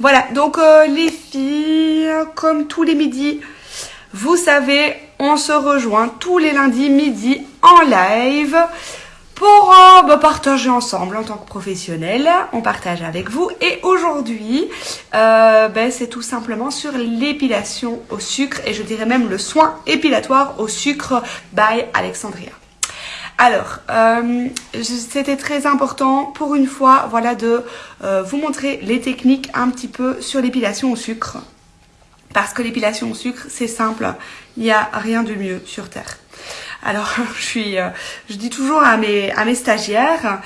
Voilà, donc euh, les filles, comme tous les midis, vous savez, on se rejoint tous les lundis midi en live pour euh, bah, partager ensemble en tant que professionnel. On partage avec vous. Et aujourd'hui, euh, ben, c'est tout simplement sur l'épilation au sucre et je dirais même le soin épilatoire au sucre by Alexandria. Alors, euh, c'était très important pour une fois, voilà, de vous montrer les techniques un petit peu sur l'épilation au sucre. Parce que l'épilation au sucre, c'est simple, il n'y a rien de mieux sur Terre. Alors, euh, je dis toujours à mes, stagiaires,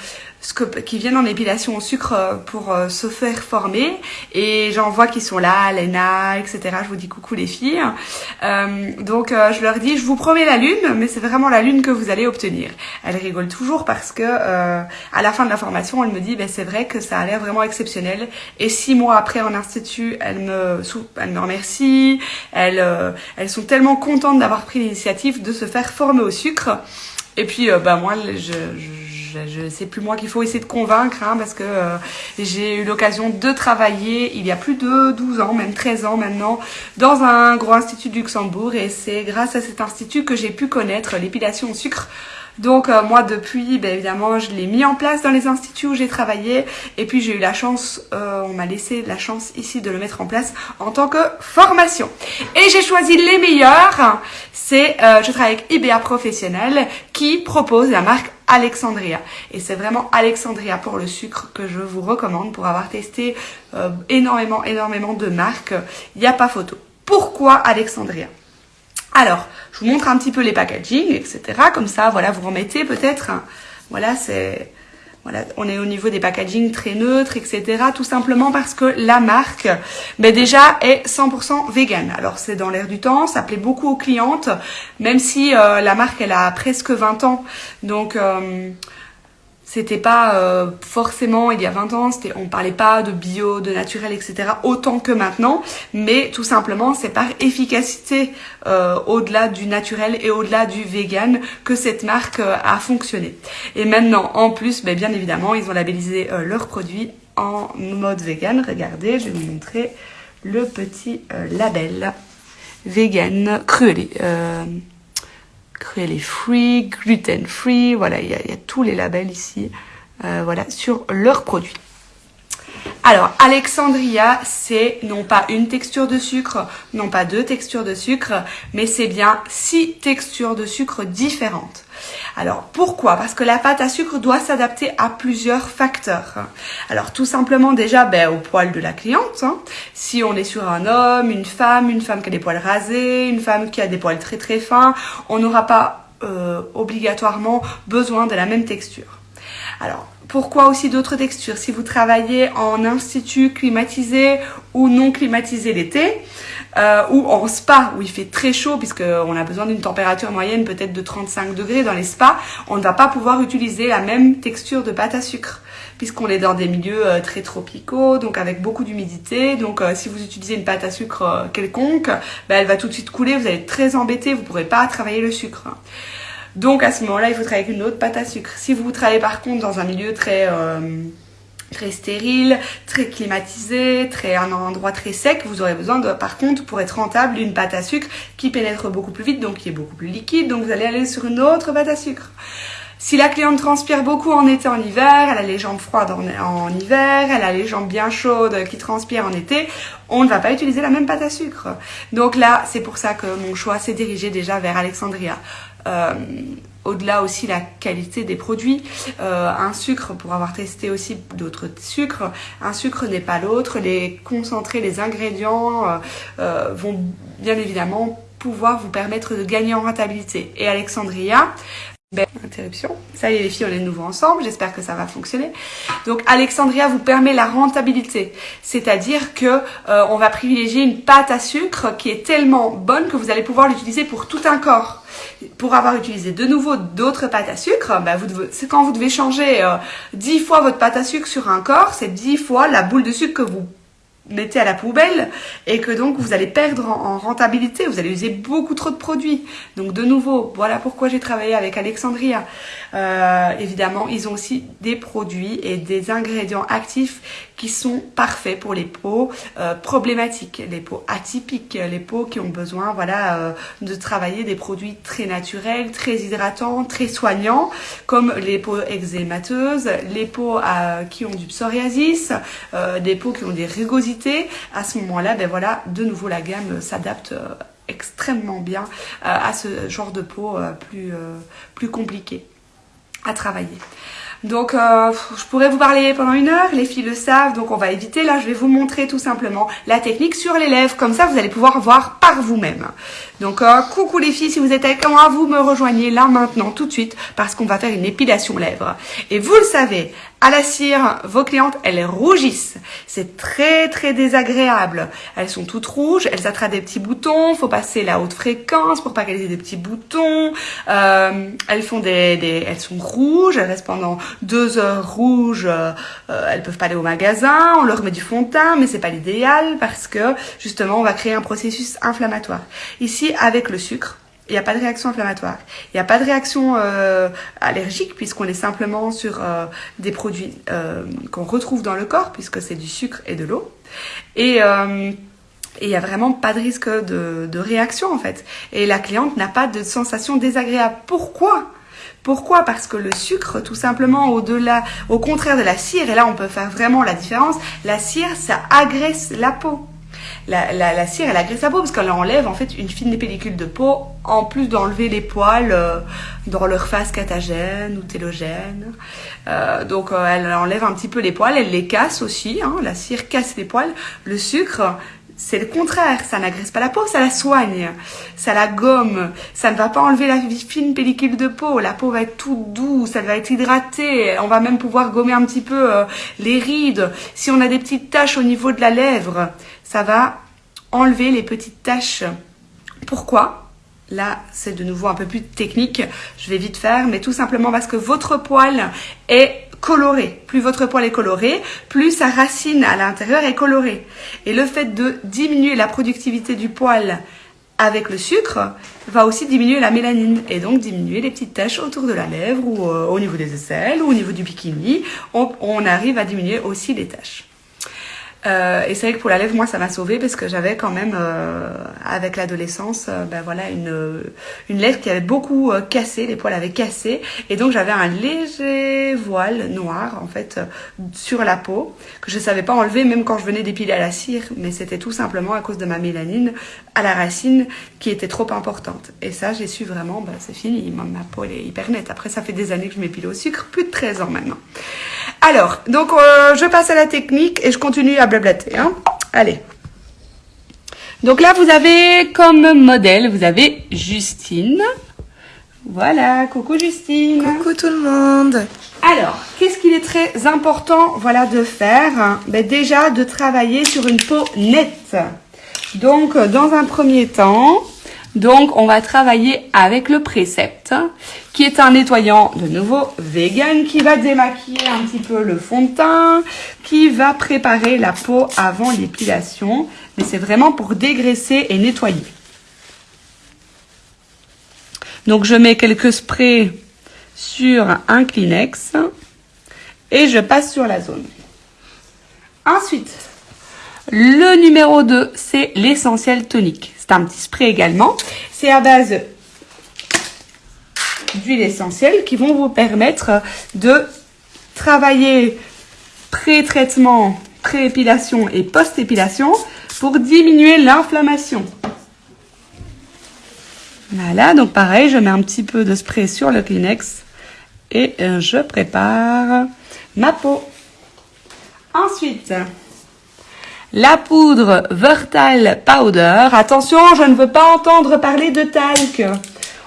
qui viennent en épilation au sucre euh, pour euh, se faire former. Et j'en vois qui sont là, Lena, etc. Je vous dis coucou les filles. Euh, donc je leur dis, je vous promets la lune, mais c'est vraiment la lune que vous allez obtenir. Elles rigolent toujours parce que à la fin de la formation, elle me dit, ben c'est vrai que ça a l'air vraiment exceptionnel. Et six mois après en institut, elles me, elles me remercient. Elles, elles sont tellement contentes d'avoir pris l'initiative de se faire former au sucre. Et puis, bah moi, je, je je, sais plus moi qu'il faut essayer de convaincre hein, parce que euh, j'ai eu l'occasion de travailler il y a plus de 12 ans, même 13 ans maintenant, dans un gros institut de Luxembourg et c'est grâce à cet institut que j'ai pu connaître l'épilation au sucre donc euh, moi depuis, ben, évidemment, je l'ai mis en place dans les instituts où j'ai travaillé et puis j'ai eu la chance, euh, on m'a laissé la chance ici de le mettre en place en tant que formation. Et j'ai choisi les meilleurs, c'est, je travaille avec IBA Professionnel qui propose la marque Alexandria. Et c'est vraiment Alexandria pour le sucre que je vous recommande pour avoir testé énormément, énormément de marques. Il n'y a pas photo. Pourquoi Alexandria? Alors, je vous montre un petit peu les packaging, etc. Comme ça, voilà, vous remettez peut-être. Voilà, c'est... Voilà, on est au niveau des packaging très neutres, etc. Tout simplement parce que la marque, ben déjà, est 100% vegan. Alors c'est dans l'air du temps, ça plaît beaucoup aux clientes, même si euh, la marque, elle a presque 20 ans. Donc, euh, c'était pas euh, forcément il y a 20 ans, on parlait pas de bio, de naturel, etc. autant que maintenant, mais tout simplement c'est par efficacité euh, au-delà du naturel et au-delà du vegan que cette marque euh, a fonctionné. Et maintenant en plus, ben, bien évidemment, ils ont labellisé leurs produits en mode vegan. Regardez, je vais vous montrer le petit label vegan cruelé les free, gluten free, voilà, il y, a, tous les labels ici, euh, voilà, sur leurs produits. Alors, Alexandria, c'est non pas une texture de sucre, non pas deux textures de sucre, mais c'est bien six textures de sucre différentes. Alors pourquoi? Parce que la pâte à sucre doit s'adapter à plusieurs facteurs. Alors tout simplement déjà ben, au poil de la cliente. Hein. Si on est sur un homme, une femme, une femme qui a des poils rasés, une femme qui a des poils très très fins, on n'aura pas euh, obligatoirement besoin de la même texture. Alors pourquoi aussi d'autres textures? Si vous travaillez en institut climatisé ou non climatisé l'été, euh, ou en spa où il fait très chaud puisqu'on a besoin d'une température moyenne peut-être de 35 degrés dans les spas, on ne va pas pouvoir utiliser la même texture de pâte à sucre puisqu'on est dans des milieux euh, très tropicaux, donc avec beaucoup d'humidité. Donc euh, si vous utilisez une pâte à sucre quelconque, ben, elle va tout de suite couler, vous allez être très embêté, vous ne pourrez pas travailler le sucre. Donc à ce moment-là, il faut travailler avec une autre pâte à sucre. Si vous travaillez par contre dans un milieu très euh, très stérile, très climatisé, très un endroit très sec, vous aurez besoin de, par contre, pour être rentable, d'une pâte à sucre qui pénètre beaucoup plus vite, donc qui est beaucoup plus liquide, donc vous allez aller sur une autre pâte à sucre. Si la cliente transpire beaucoup en été, en hiver, elle a les jambes froides en, hiver, elle a les jambes bien chaudes qui transpirent en été, on ne va pas utiliser la même pâte à sucre. Donc là, c'est pour ça que mon choix s'est dirigé déjà vers Alexandria. Euh, au-delà aussi la qualité des produits. Euh, un sucre, pour avoir testé aussi d'autres sucres, un sucre n'est pas l'autre. Les concentrés, les ingrédients euh, vont bien évidemment pouvoir vous permettre de gagner en rentabilité. Et Alexandria, ben, interruption. Ça y est les filles, on est de nouveau ensemble. J'espère que ça va fonctionner. Donc Alexandria vous permet la rentabilité, c'est-à-dire que euh, on va privilégier une pâte à sucre qui est tellement bonne que vous allez pouvoir l'utiliser pour tout un corps. Pour avoir utilisé de nouveau d'autres pâtes à sucre, ben vous c'est quand vous devez changer euh, 10 fois votre pâte à sucre sur un corps, c'est 10 fois la boule de sucre que vous mettez à la poubelle et que donc vous allez perdre en, rentabilité, vous allez user beaucoup trop de produits. Donc de nouveau, voilà pourquoi j'ai travaillé avec Alexandria. Euh, évidemment, ils ont aussi des produits et des ingrédients actifs qui sont parfaits pour les peaux euh, problématiques, les peaux atypiques, les peaux qui ont besoin voilà euh, de travailler des produits très naturels, très hydratants, très soignants, comme les peaux eczémateuses, les peaux qui ont du psoriasis, des peaux qui ont des rugosités. À ce moment-là, ben voilà, de nouveau la gamme s'adapte extrêmement bien à ce genre de peau plus, plus compliquée à travailler. Donc, euh, je pourrais vous parler pendant une heure, les filles le savent, donc on va éviter. Là, je vais vous montrer tout simplement la technique sur les lèvres. Comme ça, vous allez pouvoir voir par vous-même. Donc, euh, coucou les filles, si vous êtes avec moi, vous me rejoignez là maintenant, tout de suite, parce qu'on va faire une épilation lèvres. Et vous le savez, à la cire, vos clientes, elles rougissent. C'est très très désagréable. Elles sont toutes rouges, elles attrapent des petits boutons, faut passer la haute fréquence pour pas qu'elles aient des petits boutons. Euh, elles font des, des, elles sont rouges, elles restent pendant deux heures rouges. Euh, elles peuvent pas aller au magasin, on leur met du fond de teint, mais c'est pas l'idéal parce que justement on va créer un processus inflammatoire. Ici avec le sucre, il n'y a pas de réaction inflammatoire. Il n'y a pas de réaction euh, allergique puisqu'on est simplement sur euh, des produits euh, qu'on retrouve dans le corps puisque c'est du sucre et de l'eau. Et il n'y a vraiment pas de risque de, de, réaction en fait. Et la cliente n'a pas de sensation désagréable. Pourquoi? Pourquoi? Parce que le sucre, tout simplement, au-delà, au contraire de la cire, et là on peut faire vraiment la différence, la cire, ça agresse la peau la, cire, elle agresse la peau parce qu'elle enlève en fait une fine pellicule de peau, en plus d'enlever les poils euh, dans leur phase catagène ou télogène. Euh, donc euh, elle enlève un petit peu les poils, elle les casse aussi. Hein, la cire casse les poils. Le sucre, c'est le contraire, ça n'agresse pas la peau, ça la soigne, ça la gomme, ça ne va pas enlever la fine pellicule de peau, la peau va être toute douce, elle va être hydratée, on va même pouvoir gommer un petit peu les rides. Si on a des petites taches au niveau de la lèvre, ça va enlever les petites taches. Pourquoi? Là, c'est de nouveau un peu plus technique, je vais vite faire, mais tout simplement parce que votre poil est coloré. Plus votre poil est coloré, plus sa racine à l'intérieur est colorée. Et le fait de diminuer la productivité du poil avec le sucre va aussi diminuer la mélanine et donc diminuer les petites taches autour de la lèvre ou euh, au niveau des aisselles ou au niveau du bikini. on arrive à diminuer aussi les taches. Euh, et c'est vrai que pour la lèvre, moi, ça m'a sauvée parce que j'avais quand même, euh, avec l'adolescence, euh, ben voilà, une, une lèvre qui avait beaucoup euh, cassé, les poils avaient cassé, et donc j'avais un léger voile noir en fait sur la peau que je savais pas enlever même quand je venais d'épiler à la cire, mais c'était tout simplement à cause de ma mélanine à la racine qui était trop importante. Et ça, j'ai su vraiment, ben, c'est fini, ma, ma peau elle est hyper nette. Après, ça fait des années que je m'épile au sucre, plus de 13 ans maintenant. Alors, donc je passe à la technique et je continue à blablater. Hein. Allez. Donc là, vous avez comme modèle, vous avez Justine. Voilà, coucou Justine. Coucou tout le monde. Alors, qu'est-ce qu'il est très important voilà, de faire? Ben Déjà, de travailler sur une peau nette. Donc, dans un premier temps, donc, on va travailler avec le précepte, qui est un nettoyant de nouveau vegan, qui va démaquiller un petit peu le fond de teint, qui va préparer la peau avant l'épilation. Mais c'est vraiment pour dégraisser et nettoyer. Donc, je mets quelques sprays sur un Kleenex et je passe sur la zone. Ensuite, le numéro 2, c'est l'essentiel tonique. Un petit spray également. C'est à base d'huile essentielle qui vont vous permettre de travailler pré-traitement, pré-épilation et post-épilation pour diminuer l'inflammation. Voilà, donc pareil, je mets un petit peu de spray sur le Kleenex et euh, je prépare ma peau. Ensuite, la poudre Vertal Powder. Attention, je ne veux pas entendre parler de talc.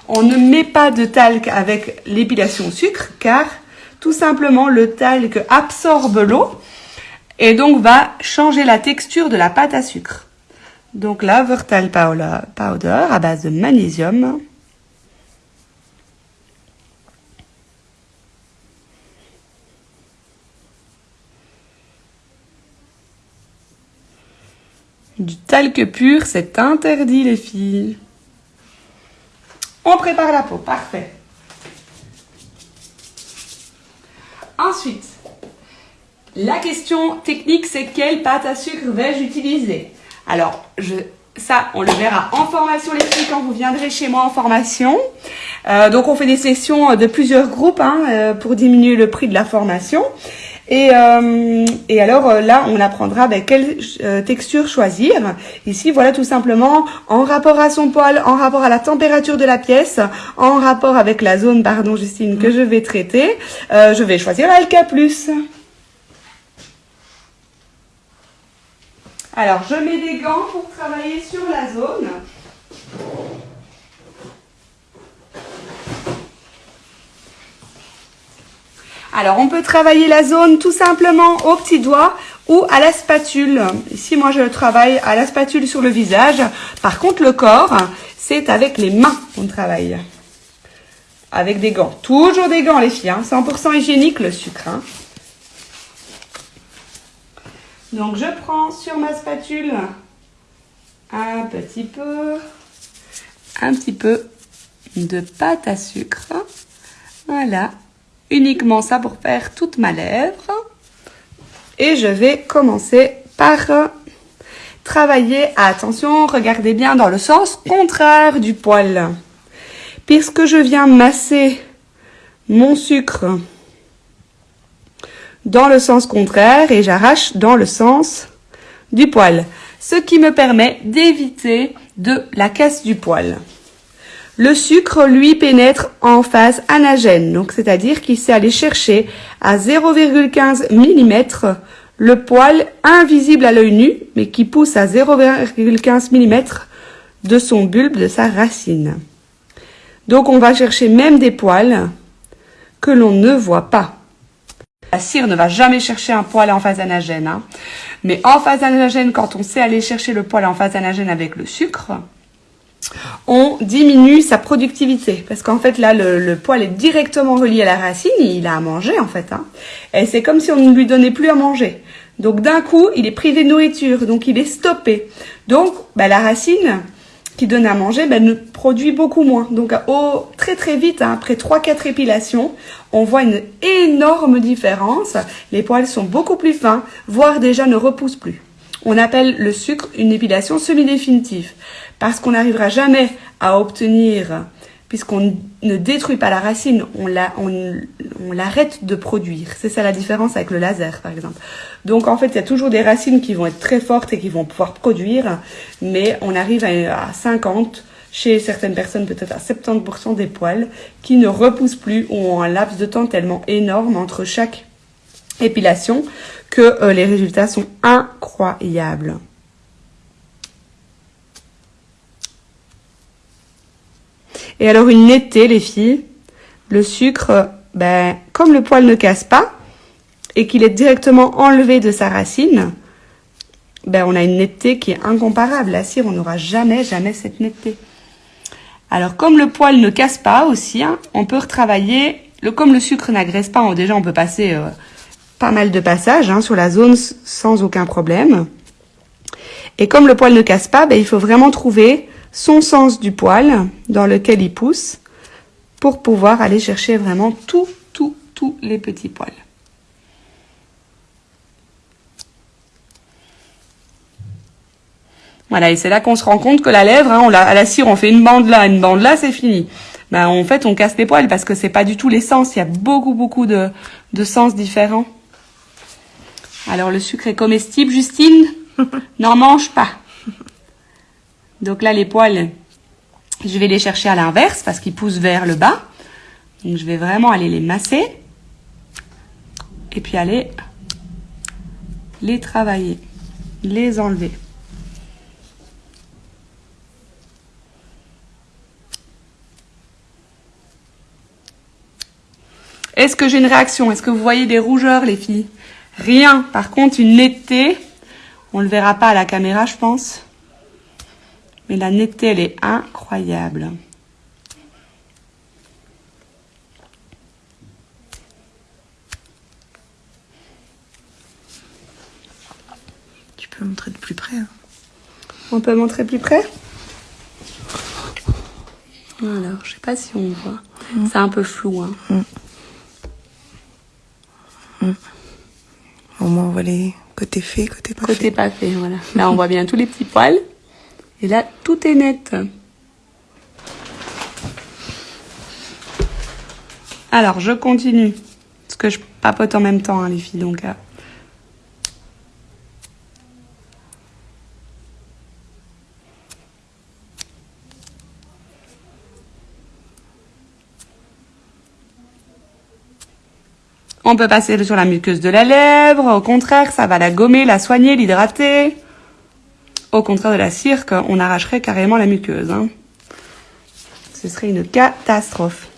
On ne met pas de talc avec l'épilation au sucre car tout simplement le talc absorbe l'eau et donc va changer la texture de la pâte à sucre. Donc la Vertal Powder à base de magnésium. Du talc pur, c'est interdit les filles. On prépare la peau, parfait. Ensuite, la question technique, c'est quelle pâte à sucre vais-je utiliser? Alors, je, ça, on le verra en formation les filles quand vous viendrez chez moi en formation. Euh, donc, on fait des sessions de plusieurs groupes hein, euh, pour diminuer le prix de la formation. Et, euh, et alors euh, là, on apprendra ben, quelle euh, texture choisir. Ici, voilà tout simplement en rapport à son poil, en rapport à la température de la pièce, en rapport avec la zone, pardon Justine, que je vais traiter, je vais choisir Alka+. Alors, je mets des gants pour travailler sur la zone. Alors, on peut travailler la zone tout simplement au petit doigt ou à la spatule. Ici, moi, je travaille à la spatule sur le visage. Par contre, le corps, c'est avec les mains qu'on travaille. Avec des gants. Toujours des gants, les filles. 100% hein. hygiénique, le sucre. Hein. Donc, je prends sur ma spatule un petit peu, un petit peu de pâte à sucre. Voilà uniquement ça pour faire toute ma lèvre. Et je vais commencer par travailler, attention, regardez bien dans le sens contraire du poil. Puisque je viens masser mon sucre dans le sens contraire et j'arrache dans le sens du poil. Ce qui me permet d'éviter de la casse du poil. Le sucre, lui, pénètre en phase anagène, donc c'est-à-dire qu'il sait aller chercher à 0,15 mm le poil invisible à l'œil nu, mais qui pousse à 0,15 mm de son bulbe, de sa racine. Donc on va chercher même des poils que l'on ne voit pas. La cire ne va jamais chercher un poil en phase anagène. Hein. Mais en phase anagène, quand on sait aller chercher le poil en phase anagène avec le sucre, on diminue sa productivité. Parce qu'en fait, là, le, poil est directement relié à la racine. Il a à manger, en fait. Hein. Et c'est comme si on ne lui donnait plus à manger. Donc, d'un coup, il est privé de nourriture. Donc, il est stoppé. Donc, bah, la racine qui donne à manger bah, ne produit beaucoup moins. Donc, au, très très vite, hein, après 3-4 épilations, on voit une énorme différence. Les poils sont beaucoup plus fins, voire déjà ne repoussent plus. On appelle le sucre une épilation semi-définitive parce qu'on n'arrivera jamais à obtenir, puisqu'on ne détruit pas la racine, on l'arrête de produire. C'est ça la différence avec le laser, par exemple. Donc, en fait, il y a toujours des racines qui vont être très fortes et qui vont pouvoir produire, mais on arrive à, 50, chez certaines personnes peut-être à 70% des poils qui ne repoussent plus ou ont un laps de temps tellement énorme entre chaque épilation euh, les résultats sont incroyables. Et alors une netteté, les filles, le sucre, ben, comme le poil ne casse pas et qu'il est directement enlevé de sa racine, ben, on a une netteté qui est incomparable. La cire, on n'aura jamais, jamais cette netteté. Alors, comme le poil ne casse pas aussi, hein, on peut retravailler. Le, comme le sucre n'agresse pas, déjà, on peut passer euh, pas mal de passages hein, sur la zone sans aucun problème. Et comme le poil ne casse pas, ben, il faut vraiment trouver son sens du poil dans lequel il pousse pour pouvoir aller chercher vraiment tout, tout, tous les petits poils. Voilà, et c'est là qu'on se rend compte que la lèvre, hein, la, à la cire, on fait une bande là, une bande là, c'est fini. Ben, en fait, on casse les poils parce que c'est pas du tout les sens. Il y a beaucoup, beaucoup de sens différents. Alors, le sucre est comestible, Justine? N'en mange pas. Donc là, les poils, je vais les chercher à l'inverse parce qu'ils poussent vers le bas. Donc je vais vraiment aller les masser. Et puis aller les travailler, les enlever. Est-ce que j'ai une réaction? Est-ce que vous voyez des rougeurs, les filles? Rien. Par contre, une netteté. On ne le verra pas à la caméra, je pense. Mais la netteté, elle est incroyable. Tu peux montrer de plus près. Hein. On peut montrer plus près? Alors, je sais pas si on voit. Mm. C'est un peu flou. Hein. Mm. Mm. Au moins, on voit les côtés faits, côté pas côté pas fait, voilà. Là, on voit bien tous les petits poils. Et là, tout est net. Alors, je continue. Parce que je papote en même temps, hein, les filles. Donc, euh. On peut passer sur la muqueuse de la lèvre. Au contraire, ça va la gommer, la soigner, l'hydrater. Au contraire de la cire, on arracherait carrément la muqueuse. Hein. Ce serait une catastrophe.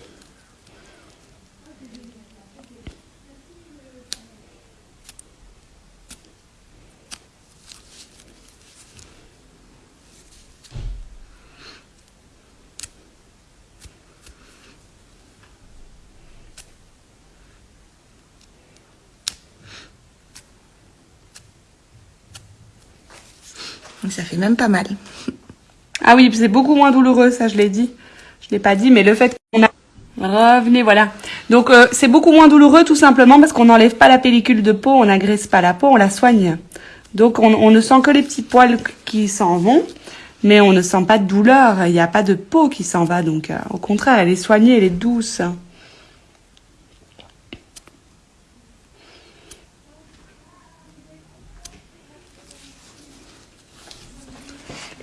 Ça même pas mal. Ah oui, c'est beaucoup moins douloureux, ça je l'ai dit. Je l'ai pas dit, mais le fait qu'on a... Revenez, voilà. Donc euh, c'est beaucoup moins douloureux tout simplement parce qu'on n'enlève pas la pellicule de peau, on n'agresse pas la peau, on la soigne. Donc on, on, ne sent que les petits poils qui s'en vont, mais on ne sent pas de douleur, il n'y a pas de peau qui s'en va. Donc euh, au contraire, elle est soignée, elle est douce.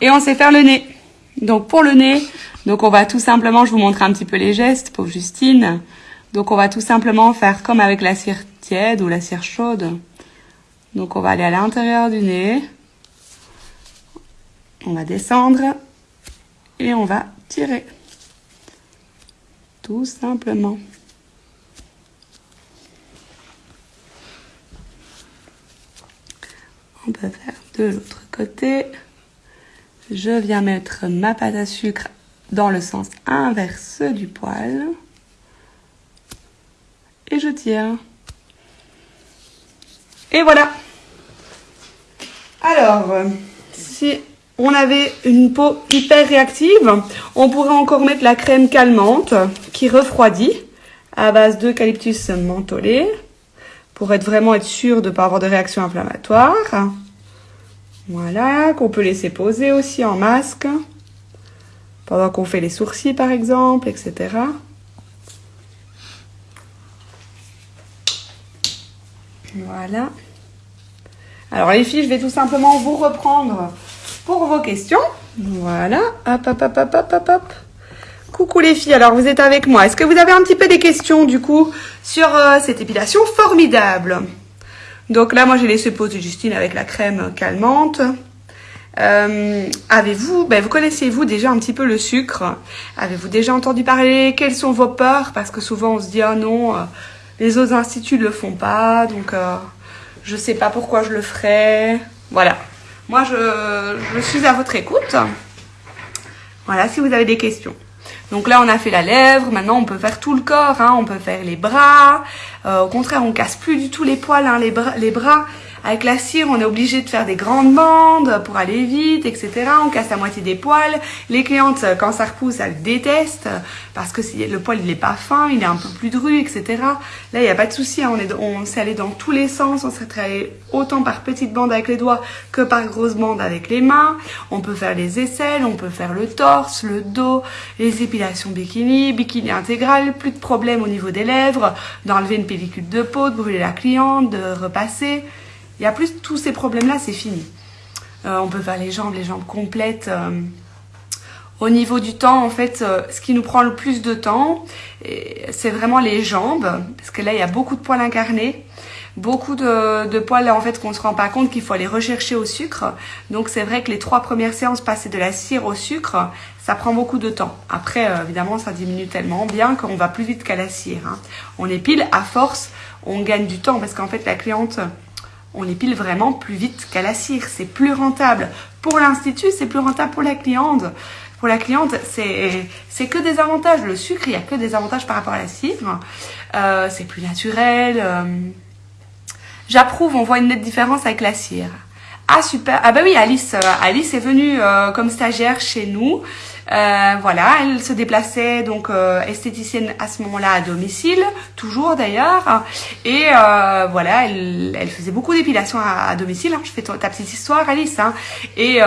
Et on sait faire le nez. Donc pour le nez, donc on va tout simplement, je vous montre un petit peu les gestes, pour Justine. Donc on va tout simplement faire comme avec la cire tiède ou la cire chaude. Donc on va aller à l'intérieur du nez. On va descendre et on va tirer. Tout simplement. On peut faire de l'autre côté. Je viens mettre ma pâte à sucre dans le sens inverse du poil. Et je tire. Et voilà. Alors, si on avait une peau hyper réactive, on pourrait encore mettre la crème calmante qui refroidit à base d'eucalyptus mentholé pour être vraiment être sûr de ne pas avoir de réaction inflammatoire. Voilà, qu'on peut laisser poser aussi en masque. Pendant qu'on fait les sourcils, par exemple, etc. Voilà. Alors les filles, je vais tout simplement vous reprendre pour vos questions. Voilà. Hop, hop, hop, hop, hop, hop, hop. Coucou les filles, alors vous êtes avec moi. Est-ce que vous avez un petit peu des questions du coup sur euh, cette épilation formidable? Donc là, moi, j'ai laissé poser Justine avec la crème calmante. Euh, avez-vous, ben, vous connaissez-vous déjà un petit peu le sucre? Avez-vous déjà entendu parler? Quelles sont vos peurs? Parce que souvent on se dit, ah non, euh, les autres instituts ne le font pas, donc euh, je sais pas pourquoi je le ferais. Voilà. Moi, je, je suis à votre écoute. Voilà, si vous avez des questions. Donc là, on a fait la lèvre. Maintenant, on peut faire tout le corps. Hein. On peut faire les bras. Euh, au contraire, on casse plus du tout les poils, hein, les, bras, les bras. Avec la cire, on est obligé de faire des grandes bandes pour aller vite, etc. On casse la moitié des poils. Les clientes, quand ça repousse, elles détestent parce que le poil, il est pas fin, il est un peu plus dru, etc. Là, il n'y a pas de souci. Hein. On, est, on s'est allé dans tous les sens. On s'est travaillé autant par petites bandes avec les doigts que par grosses bandes avec les mains. On peut faire les aisselles, on peut faire le torse, le dos, les épilations bikini, bikini intégral, plus de problèmes au niveau des lèvres, d'enlever une pellicule de peau, de brûler la cliente, de repasser. Il y a plus tous ces problèmes-là, c'est fini. Euh, on peut faire les jambes, les jambes complètes. Euh, au niveau du temps, en fait, euh, ce qui nous prend le plus de temps, c'est vraiment les jambes, parce que là, il y a beaucoup de poils incarnés, beaucoup de, poils, en fait, qu'on se rend pas compte qu'il faut aller rechercher au sucre. Donc, c'est vrai que les trois premières séances, passer de la cire au sucre, ça prend beaucoup de temps. Après, évidemment, ça diminue tellement bien qu'on va plus vite qu'à la cire. Hein. On épile, à force, on gagne du temps, parce qu'en fait, la cliente on épile vraiment plus vite qu'à la cire. C'est plus rentable pour l'institut, c'est plus rentable pour la cliente. Pour la cliente, c'est que des avantages. Le sucre, il n'y a que des avantages par rapport à la cire. Euh, c'est plus naturel. Euh. J'approuve, on voit une nette différence avec la cire. Ah super. Ah bah oui, Alice, euh, Alice est venue comme stagiaire chez nous. Euh, voilà, elle se déplaçait donc euh, esthéticienne à ce moment-là à domicile, toujours d'ailleurs. Et euh, voilà, elle, faisait beaucoup d'épilation à, domicile. Hein. Je fais ta, petite histoire, Alice. Hein. Et,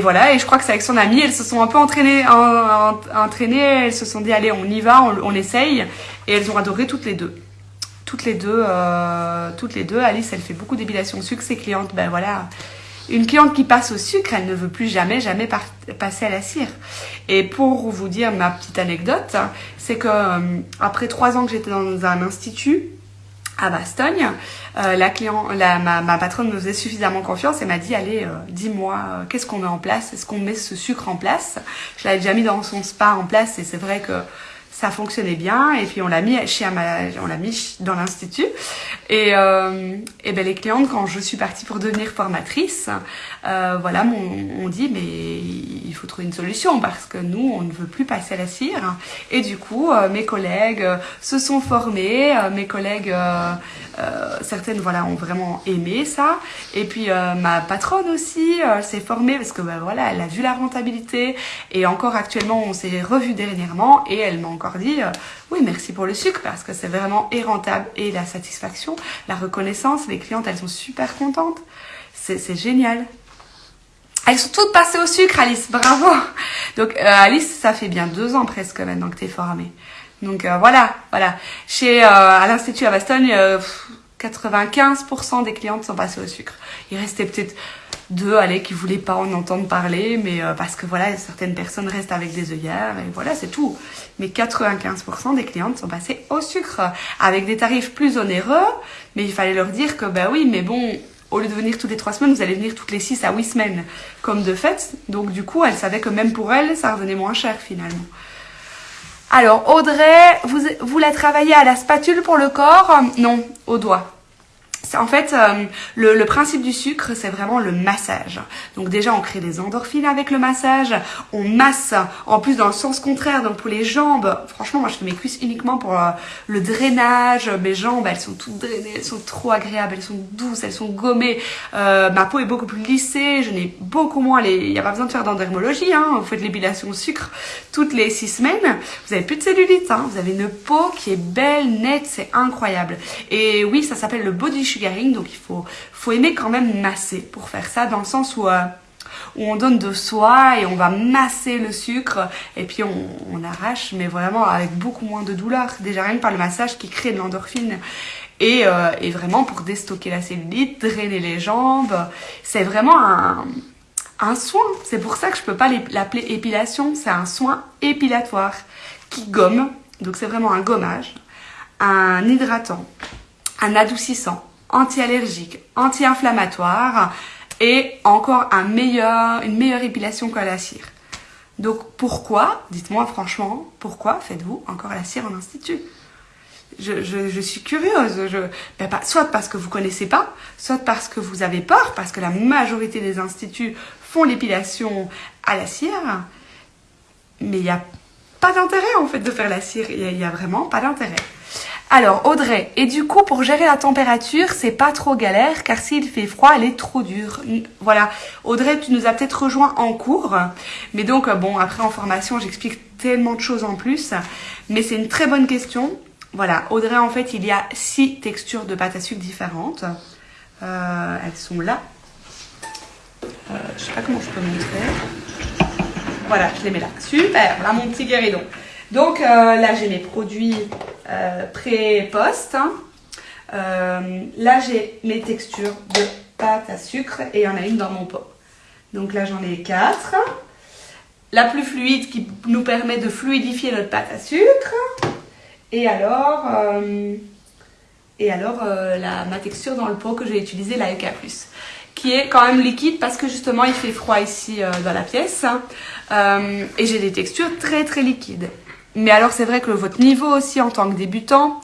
voilà, et je crois que c'est avec son amie, elles se sont un peu entraînées, en, en, entraînées. Elles se sont dit, allez, on y va, on, essaye. Et elles ont adoré toutes les deux toutes les deux, toutes les deux. Alice, elle fait beaucoup d'épilation au sucre. Ses clientes, ben voilà, une cliente qui passe au sucre, elle ne veut plus jamais, jamais passer à la cire. Et pour vous dire ma petite anecdote, c'est que euh, après trois ans que j'étais dans un institut à Bastogne, euh, la client, la, ma, patronne me faisait suffisamment confiance et m'a dit allez, euh, dis-moi, qu'est-ce qu'on met en place? Est-ce qu'on met ce sucre en place? Je l'avais déjà mis dans son spa en place et c'est vrai que ça fonctionnait bien et puis on l'a mis chez on l'a mis dans l'institut. Et, euh, et ben les clientes quand je suis partie pour devenir formatrice euh, voilà m'ont dit mais il faut trouver une solution parce que nous on ne veut plus passer à la cire. Et du coup euh, mes collègues se sont formés mes collègues certaines voilà ont vraiment aimé ça. Et puis ma patronne aussi s'est formée parce que ben, voilà elle a vu la rentabilité. Et encore actuellement on s'est revu dernièrement et elle m'a encore dit euh, oui merci pour le sucre parce que c'est vraiment et rentable et la satisfaction, la reconnaissance, les clientes elles sont super contentes, c'est génial. Elles sont toutes passées au sucre Alice, bravo Donc euh, Alice ça fait bien deux ans presque maintenant que tu es formée. Donc euh, voilà, voilà. Chez à l'institut à Bastogne, 95% des clientes sont passées au sucre. Il restait peut-être deux allez, qui voulaient pas en entendre parler, mais euh, parce que voilà, certaines personnes restent avec des œillères et voilà, c'est tout. Mais 95% des clientes sont passées au sucre avec des tarifs plus onéreux, mais il fallait leur dire que bah oui, mais bon, au lieu de venir toutes les trois semaines, vous allez venir toutes les six à huit semaines, comme de fait. Donc du coup, elle savait que même pour elle, ça revenait moins cher finalement. Alors Audrey, vous, vous la travaillez à la spatule pour le corps? Non, au doigt. En fait, euh, le, principe du sucre, c'est vraiment le massage. Donc déjà, on crée des endorphines avec le massage. On masse, en plus dans le sens contraire, donc pour les jambes. Franchement, moi, je fais mes cuisses uniquement pour euh, le drainage. Mes jambes, elles sont toutes drainées, elles sont trop agréables, elles sont douces, elles sont gommées. Euh, ma peau est beaucoup plus lissée, je n'ai beaucoup moins les... Il n'y a pas besoin de faire d'endermologie, hein. Vous faites l'épilation au sucre toutes les six semaines. Vous avez plus de cellulite, hein. Vous avez une peau qui est belle, nette, c'est incroyable. Et oui, ça s'appelle le body donc il faut, faut aimer quand même masser pour faire ça, dans le sens où, euh, où on donne de soi et on va masser le sucre et puis on, on, arrache, mais vraiment avec beaucoup moins de douleur. Déjà rien que par le massage qui crée de l'endorphine. Et, euh, et, vraiment pour déstocker la cellulite, drainer les jambes, c'est vraiment un, un soin. C'est pour ça que je peux pas l'appeler épilation, c'est un soin épilatoire qui gomme. Donc c'est vraiment un gommage, un hydratant, un adoucissant, anti-allergique, anti-inflammatoire et encore une meilleure épilation qu'à la cire. Donc pourquoi, dites-moi franchement, pourquoi faites-vous encore la cire en institut? Je, suis curieuse. Ben soit parce que vous connaissez pas, soit parce que vous avez peur, parce que la majorité des instituts font l'épilation à la cire. Mais il n'y a pas d'intérêt en fait de faire la cire. Il n'y a, vraiment pas d'intérêt. Alors Audrey, et du coup pour gérer la température, c'est pas trop galère car s'il fait froid, elle est trop dure. Voilà, Audrey, tu nous as peut-être rejoint en cours, mais donc bon, après en formation, j'explique tellement de choses en plus, mais c'est une très bonne question. Voilà, Audrey, en fait, il y a six textures de pâte à sucre différentes. Euh, elles sont là. Euh, je sais pas comment je peux montrer. Voilà, je les mets là. Super, là mon petit guéridon. Donc euh, là, j'ai mes produits euh, pré-post. Hein. Euh, là, j'ai mes textures de pâte à sucre et il y en a une dans mon pot. Donc là, j'en ai quatre. La plus fluide qui nous permet de fluidifier notre pâte à sucre. Et alors, et alors ma texture dans le pot que j'ai utilisé, la EK+, qui est quand même liquide parce que justement, il fait froid ici dans la pièce. et j'ai des textures très très liquides. Mais alors c'est vrai que votre niveau aussi en tant que débutant,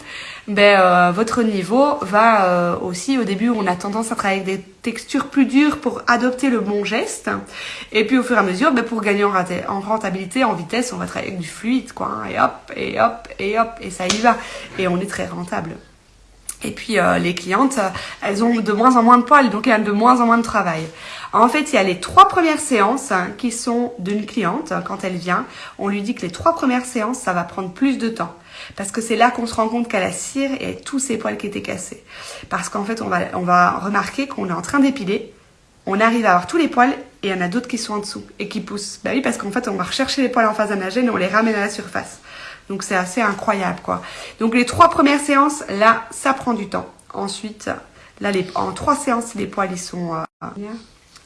ben, euh, votre niveau va euh, aussi, au début on a tendance à travailler avec des textures plus dures pour adopter le bon geste. Et puis au fur et à mesure, ben, pour gagner en, en, rentabilité, en vitesse, on va travailler avec du fluide, quoi. Hein, et hop, et hop, et hop, et ça y va. Et on est très rentable. Et puis euh, les clientes, elles ont de moins en moins de poils, donc y a de moins en moins de travail. En fait, il y a les trois premières séances hein, qui sont d'une cliente quand elle vient. On lui dit que les trois premières séances, ça va prendre plus de temps. Parce que c'est là qu'on se rend compte qu'elle a cire et tous ses poils qui étaient cassés. Parce qu'en fait, on va, on va remarquer qu'on est en train d'épiler. On arrive à avoir tous les poils et il y en a d'autres qui sont en dessous et qui poussent. Bah oui, parce qu'en fait, on va rechercher les poils en phase anagène et on les ramène à la surface. Donc c'est assez incroyable quoi. Donc les trois premières séances, là, ça prend du temps. Ensuite, là, les, en trois séances, les poils ils sont... Euh,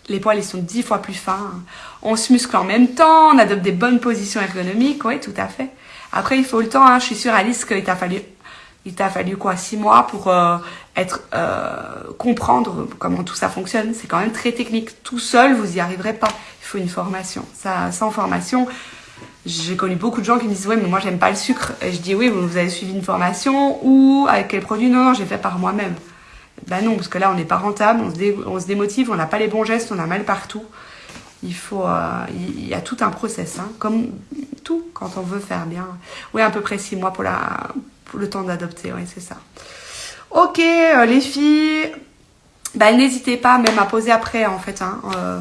les poils ils sont dix fois plus fins. On se muscle en même temps, on adopte des bonnes positions ergonomiques, oui, tout à fait. Après, il faut le temps, hein. je suis sûre Alice qu'il t'a fallu il t'a fallu quoi six mois pour euh, être euh, comprendre comment tout ça fonctionne. C'est quand même très technique. Tout seul, vous y arriverez pas. Il faut une formation. Ça, sans formation, j'ai connu beaucoup de gens qui me disent ouais mais moi j'aime pas le sucre. Et je dis oui vous avez suivi une formation ou avec quel produit? Non non j'ai fait par moi-même. Ben non parce que là on n'est pas rentable, on se, on se démotive, on n'a pas les bons gestes, on a mal partout. Il faut, euh, il y a tout un process, hein, comme tout quand on veut faire bien. Oui à peu près six mois pour la, pour le temps d'adopter, oui c'est ça. Ok euh, les filles, ben, n'hésitez pas même à poser après en fait. Hein, euh,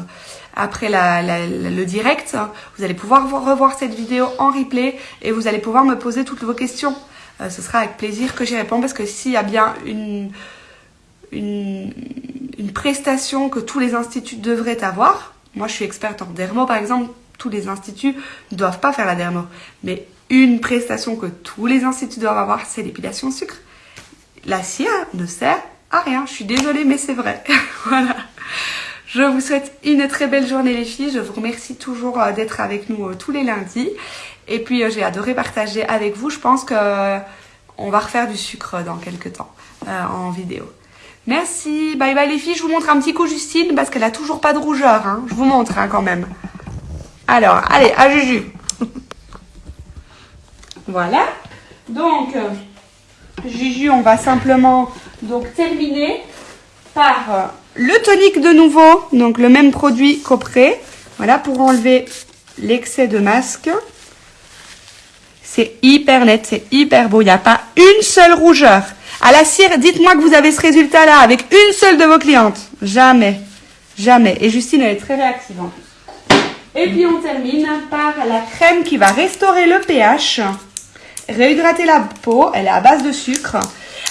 après le direct. Vous allez pouvoir revoir cette vidéo en replay et vous allez pouvoir me poser toutes vos questions. Ce sera avec plaisir que j'y réponds parce que s'il y a bien une, une, prestation que tous les instituts devraient avoir, moi je suis experte en dermo par exemple, tous les instituts ne doivent pas faire la dermo, mais une prestation que tous les instituts doivent avoir, c'est l'épilation sucre. La cire ne sert à rien. Je suis désolée, mais c'est vrai. voilà. Je vous souhaite une très belle journée les filles. Je vous remercie toujours euh, d'être avec nous euh, tous les lundis. Et puis euh, j'ai adoré partager avec vous. Je pense que on va refaire du sucre dans quelques temps en vidéo. Merci. Bye bye les filles. Je vous montre un petit coup Justine parce qu'elle a toujours pas de rougeur. Hein. Je vous montre hein, quand même. Alors, allez, à Juju. voilà. Donc, Juju, on va simplement donc terminer par le tonique de nouveau, donc le même produit qu'auprès. Voilà, pour enlever l'excès de masque. C'est hyper net, c'est hyper beau. Il n'y a pas une seule rougeur. À la cire, dites-moi que vous avez ce résultat-là avec une seule de vos clientes. Jamais. Jamais. Et Justine, elle est très réactive. Et puis on termine par la crème qui va restaurer le pH, réhydrater la peau. Elle est à base de sucre.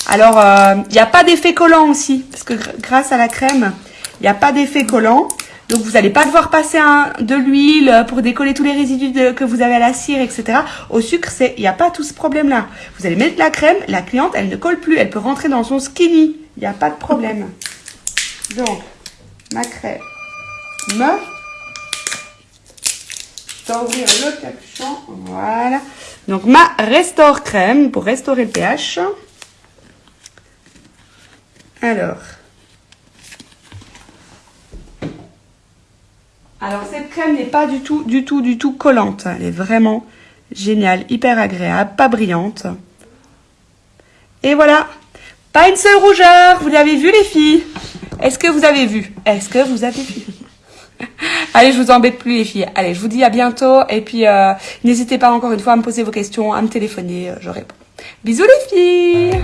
Alors, il euh, n'y a pas d'effet collant aussi, parce que grâce à la crème, il n'y a pas d'effet collant. Donc, vous n'allez pas devoir passer de l'huile pour décoller tous les résidus que vous avez à la cire, etc. Au sucre, il n'y a pas tout ce problème-là. Vous allez mettre la crème, la cliente, elle ne colle plus. Elle peut rentrer dans son skinny. Il n'y a pas de problème. Donc, ma crème. Me. Ouvrir le capuchon. Voilà. Donc, ma Restore crème pour restaurer le pH. Alors. Alors cette crème n'est pas du tout, du tout, du tout collante. Elle est vraiment géniale, hyper agréable, pas brillante. Et voilà. Pas une seule rougeur. Vous l'avez vu les filles? Est-ce que vous avez vu? Est-ce que vous avez vu? Allez, je vous embête plus les filles. Allez, je vous dis à bientôt. Et puis, euh, n'hésitez pas encore une fois à me poser vos questions, à me téléphoner. Euh, je réponds. Bisous les filles